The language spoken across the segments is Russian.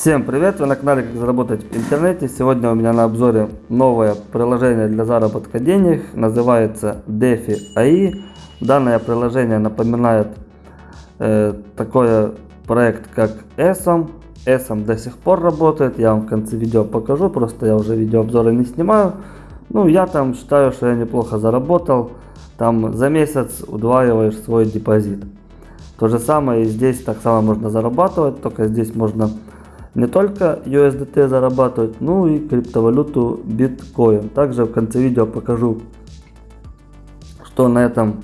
Всем привет! Вы на канале Как заработать в интернете. Сегодня у меня на обзоре новое приложение для заработка денег. Называется DeFi AI. Данное приложение напоминает э, такой проект как ESOM. ESOM до сих пор работает. Я вам в конце видео покажу. Просто я уже видеообзоры не снимаю. Ну, я там считаю, что я неплохо заработал. Там за месяц удваиваешь свой депозит. То же самое и здесь так само можно зарабатывать, только здесь можно не только USDT зарабатывать, ну и криптовалюту биткоин. Также в конце видео покажу, что на этом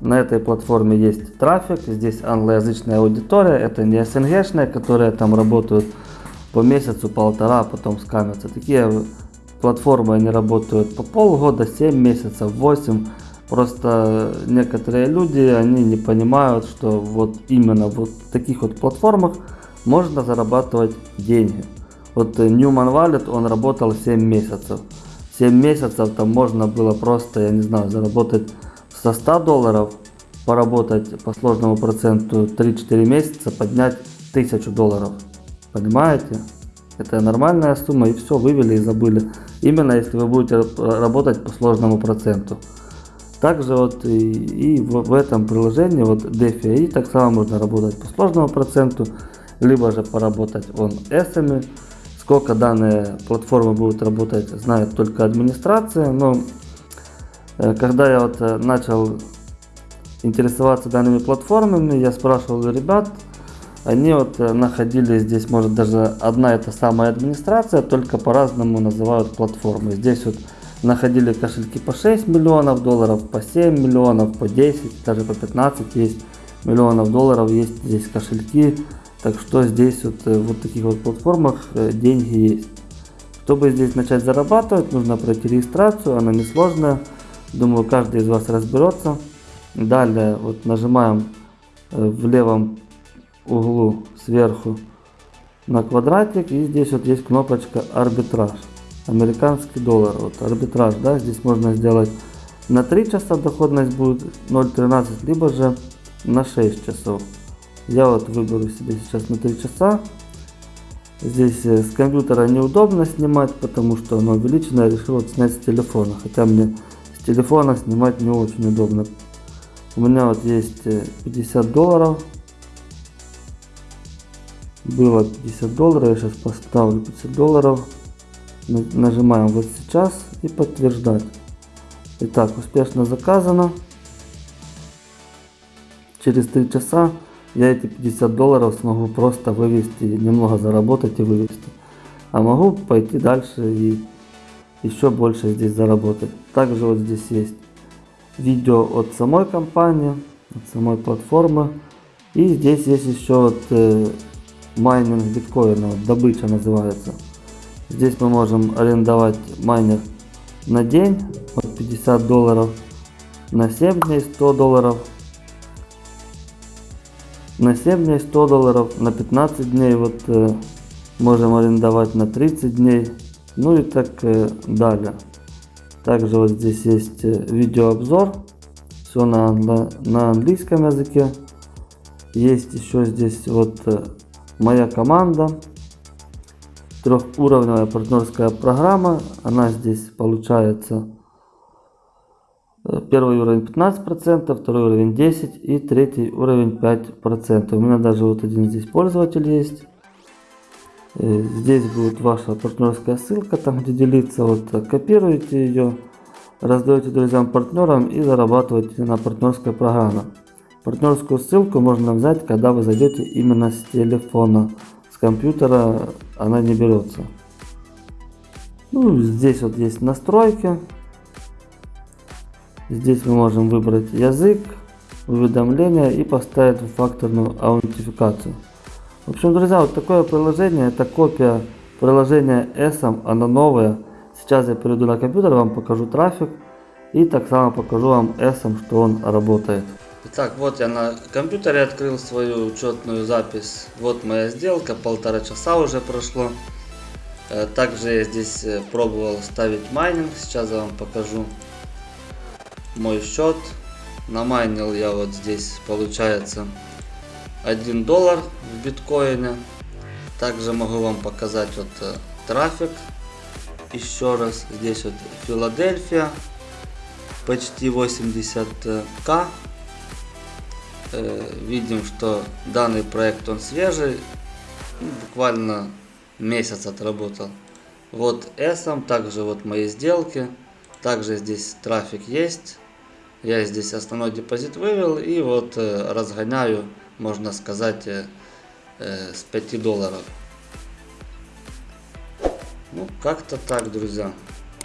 на этой платформе есть трафик, здесь англоязычная аудитория, это не СНГшная, которые там работают по месяцу, полтора, а потом скамятся. Такие платформы они работают по полгода, 7 месяцев, 8. Просто некоторые люди, они не понимают, что вот именно вот в таких вот платформах можно зарабатывать деньги. Вот э, Newman Wallet, он работал 7 месяцев. 7 месяцев там можно было просто, я не знаю, заработать со 100 долларов, поработать по сложному проценту 3-4 месяца, поднять 1000 долларов. Понимаете? Это нормальная сумма и все, вывели и забыли. Именно если вы будете работать по сложному проценту. Также вот и, и в, в этом приложении, вот DeFi, так само можно работать по сложному проценту либо же поработать он эсами. Сколько данные платформы будут работать, знает только администрация. Но э, когда я вот э, начал интересоваться данными платформами, я спрашивал ребят, они вот э, находили здесь, может даже одна эта самая администрация, только по-разному называют платформы. Здесь вот находили кошельки по 6 миллионов долларов, по 7 миллионов, по 10, даже по 15 есть миллионов долларов, есть здесь кошельки так что здесь вот, э, вот таких вот платформах э, деньги есть. Чтобы здесь начать зарабатывать, нужно пройти регистрацию, она несложная. Думаю, каждый из вас разберется. Далее вот нажимаем э, в левом углу сверху на квадратик и здесь вот есть кнопочка арбитраж американский доллар вот арбитраж да здесь можно сделать на 3 часа доходность будет 0.13 либо же на 6 часов я вот выберу себе сейчас на 3 часа. Здесь э, с компьютера неудобно снимать, потому что оно увеличено. Я решил вот снять с телефона. Хотя мне с телефона снимать не очень удобно. У меня вот есть 50 э, долларов. Было 50 долларов. Я сейчас поставлю 50 долларов. Нажимаем вот сейчас и подтверждать. Итак, успешно заказано. Через 3 часа я эти 50 долларов смогу просто вывести, немного заработать и вывести. А могу пойти дальше и еще больше здесь заработать. Также вот здесь есть видео от самой компании, от самой платформы. И здесь есть еще вот э, майнинг биткоина, вот добыча называется. Здесь мы можем арендовать майнер на день от 50 долларов, на 7 дней 100 долларов, на 7 дней 100 долларов, на 15 дней вот э, можем арендовать на 30 дней, ну и так э, далее. Также вот здесь есть э, видеообзор, все на, на, на английском языке. Есть еще здесь вот э, моя команда, трехуровневая партнерская программа, она здесь получается первый уровень 15%, второй уровень 10% и третий уровень 5%. У меня даже вот один здесь пользователь есть. Э, здесь будет ваша партнерская ссылка, там где делиться. Вот копируете ее, раздаете друзьям, партнерам и зарабатываете на партнерской программе. Партнерскую ссылку можно взять, когда вы зайдете именно с телефона. С компьютера она не берется. Ну, здесь вот есть настройки. Здесь мы можем выбрать язык, уведомления и поставить факторную аутентификацию. В общем, друзья, вот такое приложение, это копия приложения ESM, оно новое. Сейчас я перейду на компьютер, вам покажу трафик и так само покажу вам ESM, что он работает. Итак, вот я на компьютере открыл свою учетную запись. Вот моя сделка, полтора часа уже прошло. Э, также я здесь э, пробовал ставить майнинг, сейчас я вам покажу мой счет. Намайнил я вот здесь получается 1 доллар в биткоине. Также могу вам показать вот э, трафик. Еще раз, здесь вот Филадельфия, почти 80к. Э, Видим, что данный проект он свежий, ну, буквально месяц отработал. Вот S, также вот мои сделки, также здесь трафик есть. Я здесь основной депозит вывел и вот э, разгоняю, можно сказать, э, э, с 5 долларов. Ну, как-то так, друзья.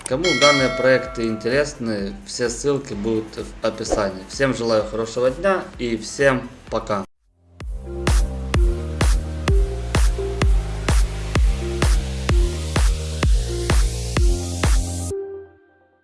Кому данные проекты интересны, все ссылки будут в описании. Всем желаю хорошего дня и всем пока.